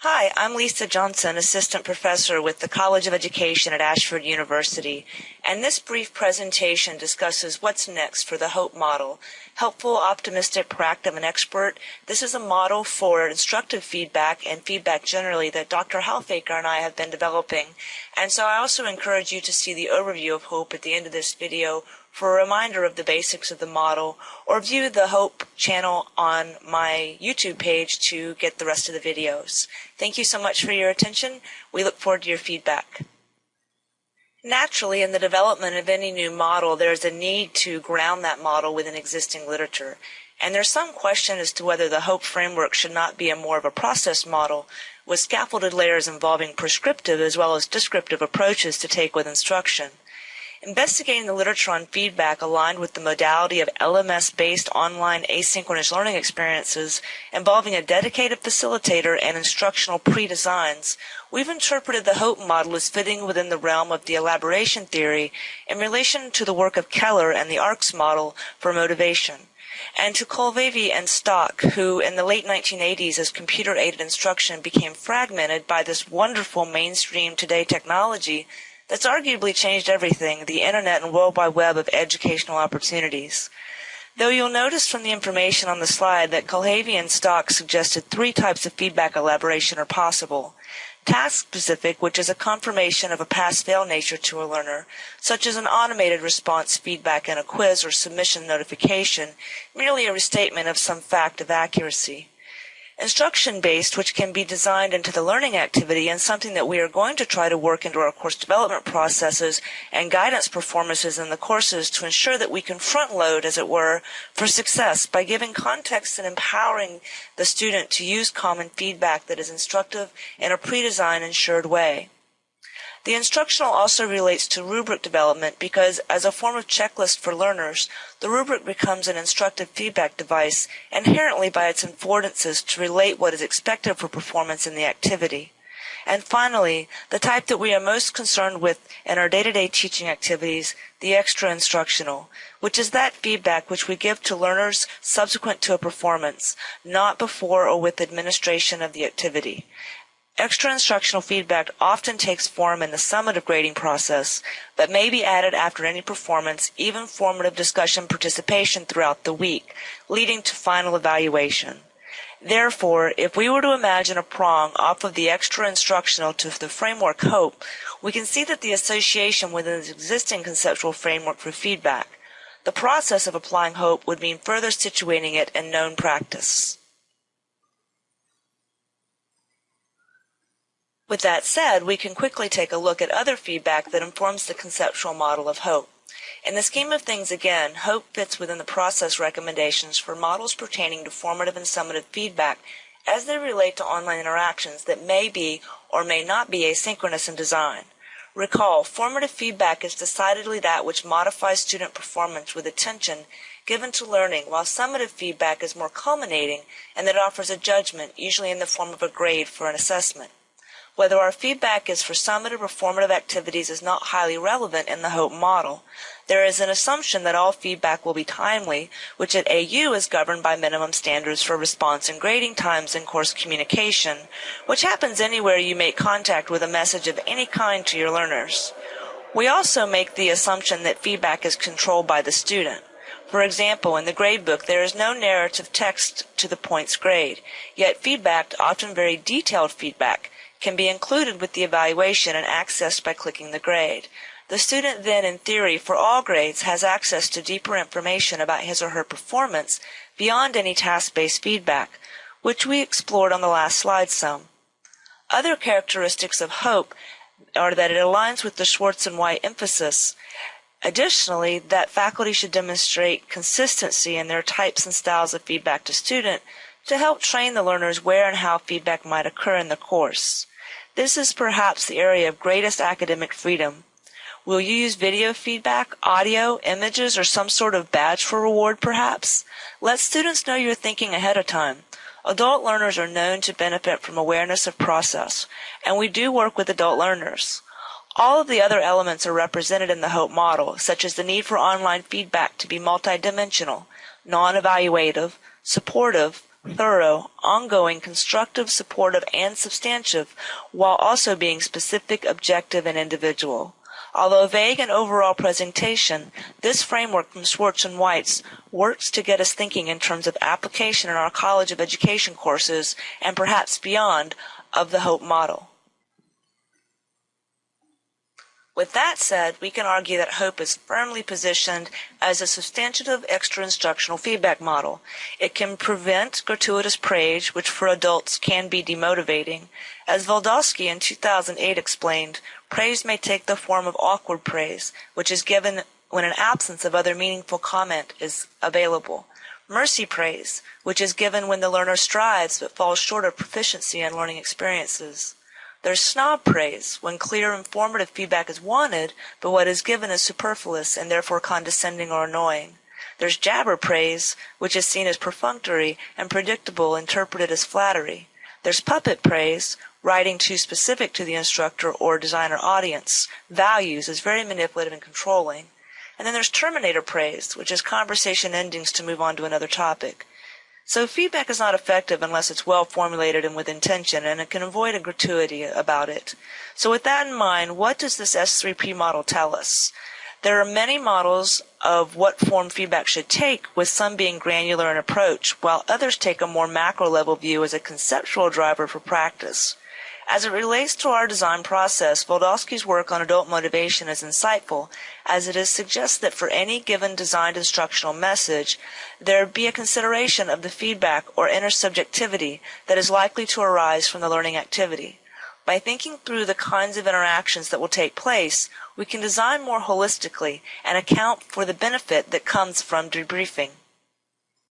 Hi, I'm Lisa Johnson, Assistant Professor with the College of Education at Ashford University, and this brief presentation discusses what's next for the HOPE model. Helpful, optimistic, proactive, and expert. This is a model for instructive feedback and feedback generally that Dr. Halfaker and I have been developing. And so I also encourage you to see the overview of HOPE at the end of this video for a reminder of the basics of the model, or view the HOPE channel on my YouTube page to get the rest of the videos. Thank you so much for your attention. We look forward to your feedback. Naturally, in the development of any new model, there's a need to ground that model within existing literature. And there's some question as to whether the HOPE framework should not be a more of a process model with scaffolded layers involving prescriptive as well as descriptive approaches to take with instruction. Investigating the literature on feedback aligned with the modality of LMS-based online asynchronous learning experiences involving a dedicated facilitator and instructional pre-designs, we've interpreted the HOPE model as fitting within the realm of the elaboration theory in relation to the work of Keller and the ARCS model for motivation and to Kulhavy and Stock, who in the late 1980s, as computer-aided instruction became fragmented by this wonderful mainstream today technology that's arguably changed everything, the internet and world wide web of educational opportunities. Though you'll notice from the information on the slide that Kulhavy and Stock suggested three types of feedback elaboration are possible. Task specific, which is a confirmation of a pass-fail nature to a learner, such as an automated response feedback in a quiz or submission notification, merely a restatement of some fact of accuracy. Instruction based, which can be designed into the learning activity and something that we are going to try to work into our course development processes and guidance performances in the courses to ensure that we can front load, as it were, for success by giving context and empowering the student to use common feedback that is instructive in a pre-designed ensured way. The instructional also relates to rubric development because as a form of checklist for learners, the rubric becomes an instructive feedback device inherently by its affordances to relate what is expected for performance in the activity. And finally, the type that we are most concerned with in our day-to-day teaching activities, the extra instructional, which is that feedback which we give to learners subsequent to a performance, not before or with administration of the activity. Extra instructional feedback often takes form in the summative grading process, but may be added after any performance, even formative discussion participation throughout the week, leading to final evaluation. Therefore, if we were to imagine a prong off of the extra instructional to the framework HOPE, we can see that the association within the existing conceptual framework for feedback. The process of applying HOPE would mean further situating it in known practice. With that said, we can quickly take a look at other feedback that informs the conceptual model of HOPE. In the scheme of things, again, HOPE fits within the process recommendations for models pertaining to formative and summative feedback as they relate to online interactions that may be or may not be asynchronous in design. Recall, formative feedback is decidedly that which modifies student performance with attention given to learning, while summative feedback is more culminating and that offers a judgment, usually in the form of a grade for an assessment. Whether our feedback is for summative or formative activities is not highly relevant in the HOPE model. There is an assumption that all feedback will be timely, which at AU is governed by minimum standards for response and grading times in course communication, which happens anywhere you make contact with a message of any kind to your learners. We also make the assumption that feedback is controlled by the student. For example, in the gradebook, there is no narrative text to the points grade, yet feedback, often very detailed feedback, can be included with the evaluation and accessed by clicking the grade. The student then, in theory, for all grades, has access to deeper information about his or her performance beyond any task-based feedback, which we explored on the last slide some. Other characteristics of HOPE are that it aligns with the Schwartz and White emphasis. Additionally, that faculty should demonstrate consistency in their types and styles of feedback to student to help train the learners where and how feedback might occur in the course. This is perhaps the area of greatest academic freedom. Will you use video feedback, audio, images, or some sort of badge for reward perhaps? Let students know you're thinking ahead of time. Adult learners are known to benefit from awareness of process, and we do work with adult learners. All of the other elements are represented in the HOPE model, such as the need for online feedback to be multidimensional, non-evaluative, supportive, thorough, ongoing, constructive, supportive, and substantive, while also being specific, objective, and individual. Although vague in overall presentation, this framework from Schwartz and Weitz works to get us thinking in terms of application in our College of Education courses and perhaps beyond of the HOPE model. With that said, we can argue that HOPE is firmly positioned as a substantive extra instructional feedback model. It can prevent gratuitous praise, which for adults can be demotivating. As Wlodkowski in 2008 explained, praise may take the form of awkward praise, which is given when an absence of other meaningful comment is available. Mercy praise, which is given when the learner strives but falls short of proficiency in learning experiences. There's snob praise, when clear, informative feedback is wanted, but what is given is superfluous and therefore condescending or annoying. There's jabber praise, which is seen as perfunctory and predictable, interpreted as flattery. There's puppet praise, writing too specific to the instructor or designer audience. Values is very manipulative and controlling. And then there's terminator praise, which is conversation endings to move on to another topic. So feedback is not effective unless it's well formulated and with intention, and it can avoid a gratuity about it. So with that in mind, what does this S3P model tell us? There are many models of what form feedback should take, with some being granular in approach, while others take a more macro level view as a conceptual driver for practice. As it relates to our design process, Wlodkowski's work on adult motivation is insightful, as it is suggests that for any given designed instructional message, there be a consideration of the feedback or intersubjectivity that is likely to arise from the learning activity. By thinking through the kinds of interactions that will take place, we can design more holistically and account for the benefit that comes from debriefing.